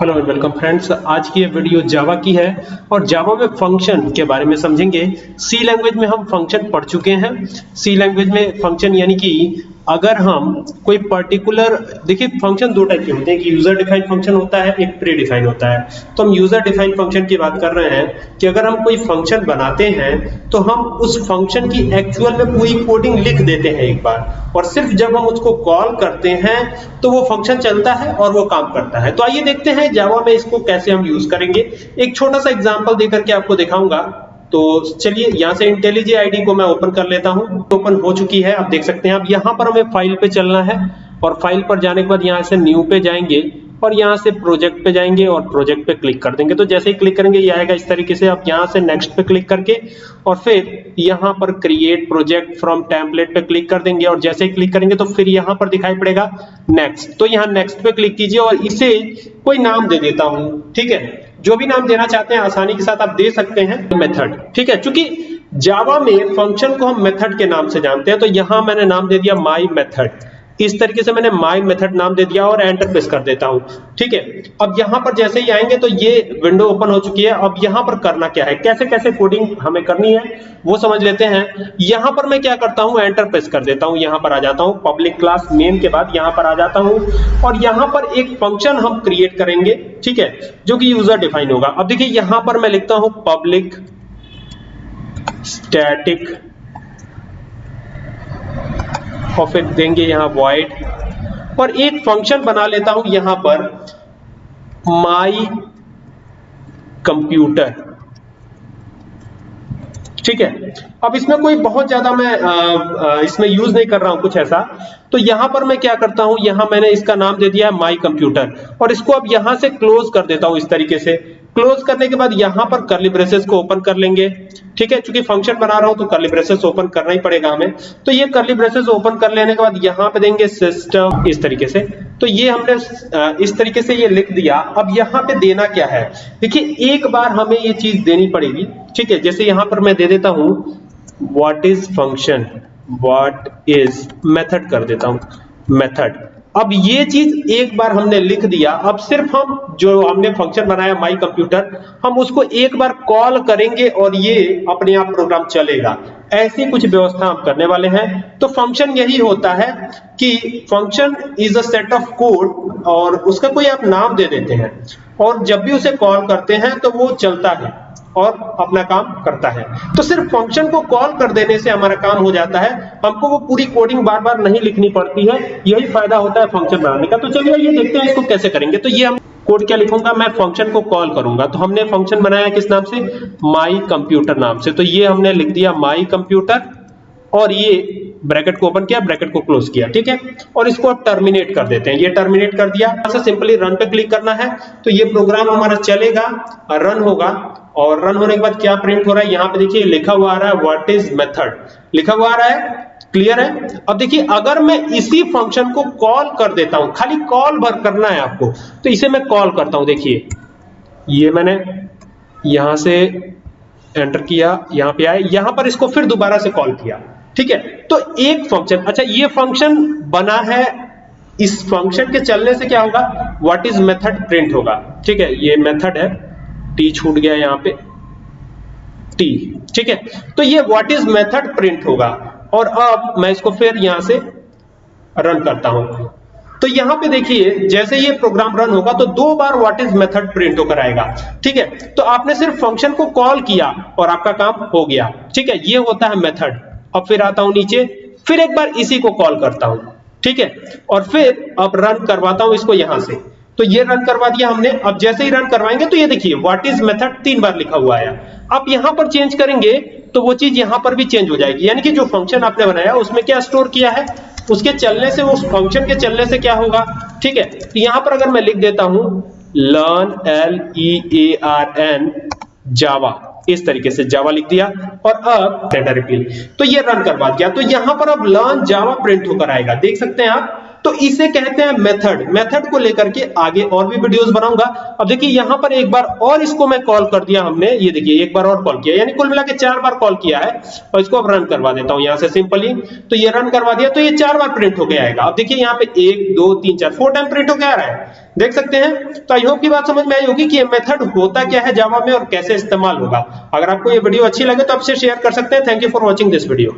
Hello and welcome friends आज की ये वीडियो जावा की है और जावा में फ़ंक्शन के बारे में समझेंगे। सी लैंग्वेज में हम फ़ंक्शन पढ़ चुके हैं। सी लैंग्वेज में फ़ंक्शन यानी कि अगर हम कोई पर्टिकुलर देखिए फ़ंक्शन दो टाइप के होते हैं, एक यूज़र डिफाइंड फ़ंक्शन होता है, एक प्री डिफाइंड होता है। तो हम यूज़र डिफाइंड फ़ंक्शन की बात कर रहे हैं कि अगर हम कोई फ़ंक्शन बनाते हैं तो हम उस फ़ंक्शन की एक्चुअल में पूरी कोडिंग लिख देते हैं एक बार। और सिर्फ़ जब हम उसको कॉल करते हैं तो वो फ़ंक्शन चलता है और वो काम करता है। तो आइए देखते हैं जावा में इसको कैसे हम यूज़ करेंगे। एक छोटा सा एग्ज़ाम्पल देकर के आपको दिखाऊँगा। तो चलिए यहाँ से इंटेलिजे आईडी को मैं ओपन कर लेता हूँ। ओपन हो चुकी है, आप देख सकते हैं। अब यहाँ पर हमें फ़ाइल पे चलना है और फ़ाइल पर जाने के बाद यहाँ से न्यू पे जाएँगे और यहाँ से प्रोजेक्ट पे जाएँगे और प्रोजेक्ट पे क्लिक कर देंगे। तो जैसे ही क्लिक करेंगे, ये आएगा इस तरीके से। आप यहाँ से नेक्स्ट पे क्लिक करके और फिर यहाँ पर क्रिएट प्रोजेक्ट फ्रॉम टेम्पलेट पे क्लिक कर देंगे और जैसे ही क्लिक करेंगे तो फिर यहाँ पर दिखाई पड़ेगा नेक्स्ट तो यहाँ नेक्स्ट पे क्लिक कीजिए और इसे कोई नाम दे देता हूँ। ठीक है? जो भी नाम देना चाहते हैं, आसानी के साथ आप दे सकते हैं मेथड। ठीक है? क्योंकि जावा में फ़ंक्शन को हम मेथड के नाम से जानते हैं तो यहाँ मैंने नाम दे दिया माई मेथड इस तरीके से मैंने माई मेथड नाम दे दिया और एंटर प्रेस कर देता हूँ। ठीक है? अब यहाँ पर जैसे ही आएँगे तो ये विंडो ओपन हो चुकी है। अब यहाँ पर करना क्या है? कैसे कैसे कोडिंग हमें करनी है, वो समझ लेते हैं। यहाँ पर मैं क्या करता हूँ? एंटर प्रेस कर देता हूँ। यहाँ पर आ जाता हूँ। पब्लिक क्लास नेम के बाद यहाँ पर आ जाता हूँ। और यहाँ पर एक फ़ंक्शन हम क्रिएट करेंगे, ठीक है, जो कि यूज़र डिफाइन होगा। अब देखिए, यहाँ पर मैं लिखता हूँ पब्लिक स्टैटिक और फिर देंगे यहाँ वॉइड और एक फ़ंक्शन बना लेता हूँ यहाँ पर माई कंप्यूटर ठीक है? अब इसमें कोई बहुत ज़्यादा मैं आ, आ, इसमें यूज़ नहीं कर रहा हूँ कुछ ऐसा। तो यहाँ पर मैं क्या करता हूँ यहाँ मैंने इसका नाम दे दिया है माई कंप्यूटर और इसको अब यहाँ से क्लोज कर देता हूँ इस तरीके से। क्लोज करने के बाद यहाँ पर करली ब्रेसेस को ओपन कर लेंगे। ठीक है? क्योंकि फ़ंक्शन बना रहा हूँ तो करली ब्रेसेस ओपन करना ही पड़ेगा हमें। तो ये करली ब्रेसेस ओपन कर लेने के बाद यहाँ पे देंगे सिस्टम इस तरीके से। तो ये हमने इस तरीके से ये लिख दिया। अब यहाँ पे देना क्या है? देखिए, एक बार हमें ये चीज़ देनी पड़ेगी। ठीक है? जैसे यहाँ पर मैं दे देता हूँ what is function what is method कर देता हूँ। मेथड अब ये चीज़ एक बार हमने लिख दिया। अब सिर्फ़ हम जो हमने फ़ंक्शन बनाया माई कंप्यूटर हम उसको एक बार कॉल करेंगे और ये अपने आप प्रोग्राम चलेगा। ऐसी कुछ व्यवस्था हम करने वाले हैं। तो फ़ंक्शन यही होता है कि function is a set of code और उसका कोई आप नाम दे देते हैं। और जब भी उसे कॉल करते हैं तो वो चलता है। और अपना काम करता है। तो सिर्फ़ फ़ंक्शन को कॉल कर देने से हमारा काम हो जाता है। हमको वो पूरी कोडिंग बार बार नहीं लिखनी पड़ती है। यही फ़ायदा होता है फ़ंक्शन बनाने का। तो चलिए ये देखते हैं इसको कैसे करेंगे। तो ये हम कोड क्या लिखूँगा? मैं फ़ंक्शन को कॉल करूँगा। तो हमने फ़ंक्शन बनाया किस नाम से? माई कंप्यूटर नाम से। तो ये हमने लिख दिया माई कंप्यूटर और ये ब्रैकेट को ओपन किया ब्रैकेट को क्लोज किया। ठीक है? और इसको अब टर्मिनेट कर देते हैं। ये टर्मिनेट कर दिया। सिंपली रन पे क्लिक करना है। तो ये प्रोग्राम हमारा चलेगा। रन होगा। और रन होने के बाद क्या प्रिंट हो रहा है? यहाँ पे देखिए लिखा हुआ आ रहा है व्हाट इज़ मेथड लिखा हुआ आ रहा है क्लियर है? अब देखिए, अगर मैं इसी फ़ंक्शन को कॉल कर देता हूँ, खाली कॉल भर करना है आपको तो इसे मैं कॉल करता हूँ, देखिए। ये मैंने यहाँ से एंटर किया, यहाँ पे आए, यहाँ पर इसको फिर दोबारा से कॉल किया, ठीक है? तो एक फ़ंक्शन अच्छा ये फ़ंक्शन बना है, इस फ़ंक्शन के चलने से क्या होगा? व्हाट इज़ मेथड प्रिंट होगा, ठीक है? ये मेथड है। टी छूट गया यहाँ पे। टी ठीक है? तो ये व्हाट इज़ मेथड प्रिंट होगा। और अब मैं इसको फिर यहाँ से रन करता हूँ। तो यहाँ पे देखिए, जैसे ये प्रोग्राम रन होगा तो दो बार व्हाट इज़ मेथड प्रिंट होकर आएगा। ठीक है? तो आपने सिर्फ़ फ़ंक्शन को कॉल किया और आपका काम हो गया। ठीक है? ये होता है मेथड अब फिर आता हूँ नीचे। फिर एक बार इसी को कॉल करता हूँ। ठीक है? और फिर अब रन करवाता हूँ इसको यहाँ से। तो ये रन करवा दिया हमने। अब जैसे ही रन करवाएँगे तो ये देखिए व्हाट इज़ मेथड तीन बार लिखा हुआ है अब यहाँ पर चेंज करेंगे तो वो चीज़ यहाँ पर भी चेंज हो जाएगी। यानी कि जो फ़ंक्शन आपने बनाया, उसमें क्या स्टोर किया है? उसके चलने से, उस फ़ंक्शन के चलने से क्या होगा? ठीक है तो यहाँ पर अगर मैं लिख देता हूँ learn L E A R N Java इस तरीके से जावा लिख दिया और अब डेटा रिपील तो ये रन करवा दिया। तो यहाँ पर अब लर्न जावा प्रिंट होकर आएगा। देख सकते हैं आप तो इसे कहते हैं मेथड मेथड को लेकर के आगे और भी वीडियोस बनाऊँगा। अब देखिए, यहाँ पर एक बार और इसको मैं कॉल कर दिया हमने। ये देखिए, एक बार और कॉल किया। यानी कुल मिला के चार बार कॉल किया है। और इसको अब रन करवा देता हूँ यहाँ से सिंपली तो ये रन करवा दिया। तो ये चार बार प्रिंट होकर आएगा। अब देखिए, यहाँ पे एक, दो, तीन, चार फोर टाइम प्रिंट होकर आ रहा है। देख सकते हैं? तो आई होप की बात समझ में आई होगी कि ये मेथड होता क्या है जावा में और कैसे इस्तेमाल होगा। अगर आपको ये वीडियो अच्छी लगे तो आपसे शेयर कर सकते हैं। Thank you for watching this video